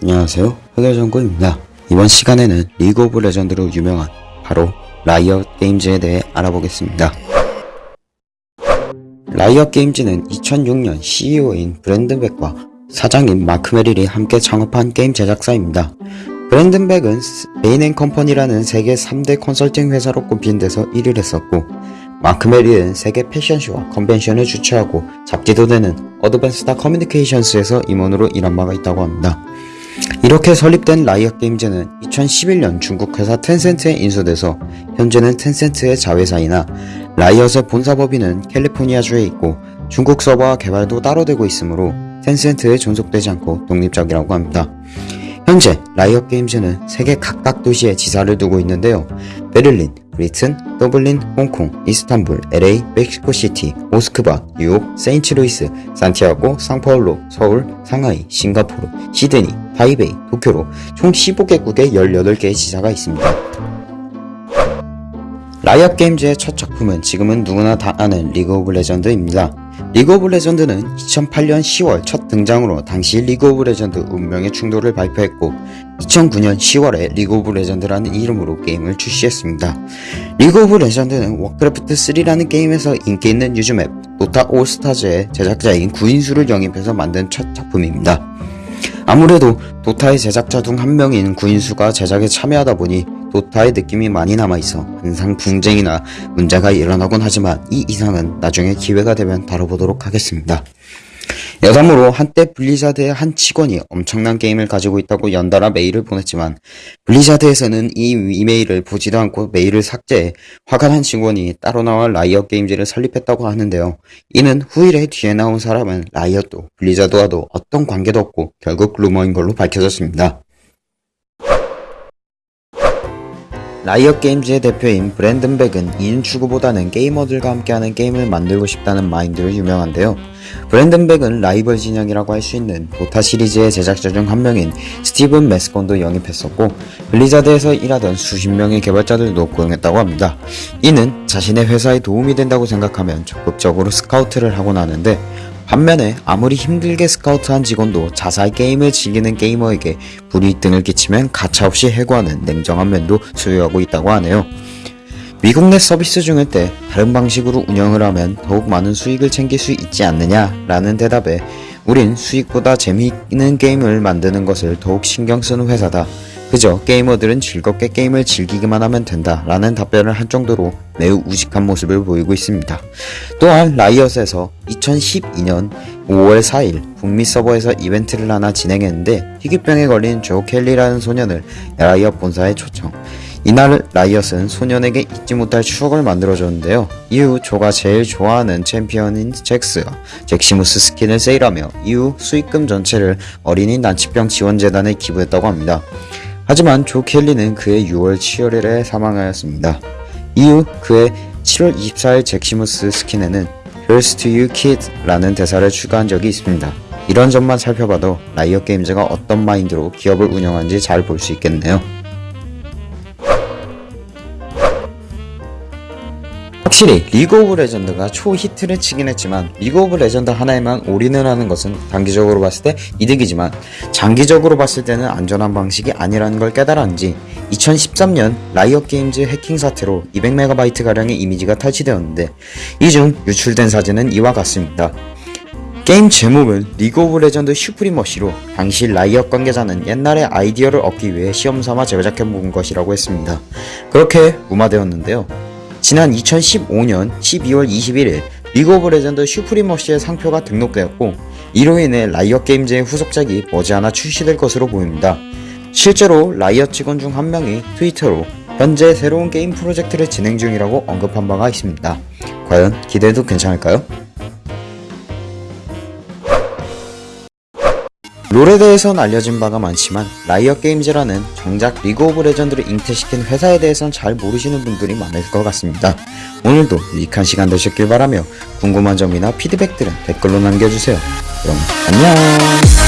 안녕하세요. 흑열정구입니다. 이번 시간에는 리그 오브 레전드로 유명한 바로 라이엇 게임즈에 대해 알아보겠습니다. 라이엇 게임즈는 2006년 CEO인 브랜든 백과 사장인 마크 메릴이 함께 창업한 게임 제작사입니다. 브랜든 백은 베인앤컴퍼니라는 세계 3대 컨설팅 회사로 꼽힌 데서 일을 했었고 마크 메릴은 세계 패션쇼와 컨벤션을 주최하고 잡지도 내는 어드밴스드 커뮤니케이션스에서 임원으로 일한 바가 있다고 합니다. 이렇게 설립된 라이엇 게임즈는 2011년 중국 회사 텐센트에 인수돼서 현재는 텐센트의 자회사이나 라이엇의 본사 법인은 캘리포니아주에 있고 중국 서버와 개발도 따로 되고 있으므로 텐센트에 종속되지 않고 독립적이라고 합니다. 현재 라이엇 게임즈는 세계 각각 도시에 지사를 두고 있는데요. 베를린, 브리튼, 더블린, 홍콩, 이스탄불, LA, 멕시코시티, 모스크바, 뉴욕, 세인트루이스, 산티아고, 상파울로, 서울, 상하이, 싱가포르, 시드니, 타이베이, 도쿄로 총 15개국에 18개의 지사가 있습니다. 라이엇 게임즈의 첫 작품은 지금은 누구나 다 아는 리그 오브 레전드입니다. 리그 오브 레전드는 2008년 10월 첫 등장으로 당시 리그 오브 레전드 운명의 충돌을 발표했고 2009년 10월에 리그 오브 레전드라는 이름으로 게임을 출시했습니다. 리그 오브 레전드는 워크래프트 3라는 게임에서 인기 있는 유즈맵 도타 올스타즈의 제작자인 구인수를 영입해서 만든 첫 작품입니다. 아무래도 도타의 제작자 중 한 명인 구인수가 제작에 참여하다 보니 도타의 느낌이 많이 남아있어 항상 분쟁이나 문제가 일어나곤 하지만 이 이상은 나중에 기회가 되면 다뤄보도록 하겠습니다. 여담으로 한때 블리자드의 한 직원이 엄청난 게임을 가지고 있다고 연달아 메일을 보냈지만 블리자드에서는 이 이메일을 보지도 않고 메일을 삭제해 화가 난 직원이 따로 나와 라이엇 게임즈를 설립했다고 하는데요. 이는 후일에 뒤에 나온 사람은 라이엇도 블리자드와도 어떤 관계도 없고 결국 루머인 걸로 밝혀졌습니다. 라이엇 게임즈의 대표인 브랜든 백은 이윤 추구보다는 게이머들과 함께하는 게임을 만들고 싶다는 마인드로 유명한데요. 브랜든 백은 라이벌 진영이라고 할 수 있는 도타 시리즈의 제작자 중 한 명인 스티븐 메스콘도 영입했었고 블리자드에서 일하던 수십 명의 개발자들도 고용했다고 합니다. 이는 자신의 회사에 도움이 된다고 생각하면 적극적으로 스카우트를 하곤 하는데 반면에 아무리 힘들게 스카우트한 직원도 자사의 게임을 즐기는 게이머에게 불이익 등을 끼치면 가차없이 해고하는 냉정한 면도 소유하고 있다고 하네요. 미국 내 서비스 중일 때 다른 방식으로 운영을 하면 더욱 많은 수익을 챙길 수 있지 않느냐 라는 대답에 우린 수익보다 재미있는 게임을 만드는 것을 더욱 신경 쓰는 회사다. 그저 게이머들은 즐겁게 게임을 즐기기만 하면 된다 라는 답변을 한 정도로 매우 우직한 모습을 보이고 있습니다. 또한 라이엇에서 2012년 5월 4일 북미 서버에서 이벤트를 하나 진행했는데 희귀병에 걸린 조 켈리라는 소년을 라이엇 본사에 초청 이날 라이엇은 소년에게 잊지 못할 추억을 만들어줬는데요. 이후 조가 제일 좋아하는 챔피언인 잭스가 잭시무스 스킨을 세일하며 이후 수익금 전체를 어린이 난치병 지원재단에 기부했다고 합니다. 하지만 조 켈리는 그해 6월 7일에 사망하였습니다. 이후 그해 7월 24일 잭시무스 스킨에는 Here's to you kid 라는 대사를 추가한 적이 있습니다. 이런 점만 살펴봐도 라이엇 게임즈가 어떤 마인드로 기업을 운영하는지 잘 볼 수 있겠네요. 확실히 리그 오브 레전드가 초히트를 치긴 했지만 리그 오브 레전드 하나에만 올인을 하는 것은 단기적으로 봤을 때 이득이지만 장기적으로 봤을 때는 안전한 방식이 아니라는 걸 깨달았는지 2013년 라이엇 게임즈 해킹 사태로 200MB 가량의 이미지가 탈취되었는데 이 중 유출된 사진은 이와 같습니다. 게임 제목은 리그 오브 레전드 슈프리머시로 당시 라이엇 관계자는 옛날의 아이디어를 얻기 위해 시험삼아 제작해본 것이라고 했습니다. 그렇게 무마되었는데요. 지난 2015년 12월 21일 리그 오브 레전드 슈프리머시의 상표가 등록되었고 이로 인해 라이엇 게임즈의 후속작이 머지않아 출시될 것으로 보입니다. 실제로 라이엇 직원 중 한 명이 트위터로 현재 새로운 게임 프로젝트를 진행 중이라고 언급한 바가 있습니다. 과연 기대해도 괜찮을까요? 롤에 대해선 알려진 바가 많지만 라이엇 게임즈라는 정작 리그 오브 레전드를 잉태시킨 회사에 대해선 잘 모르시는 분들이 많을 것 같습니다. 오늘도 유익한 시간 되셨길 바라며 궁금한 점이나 피드백들은 댓글로 남겨주세요. 그럼 안녕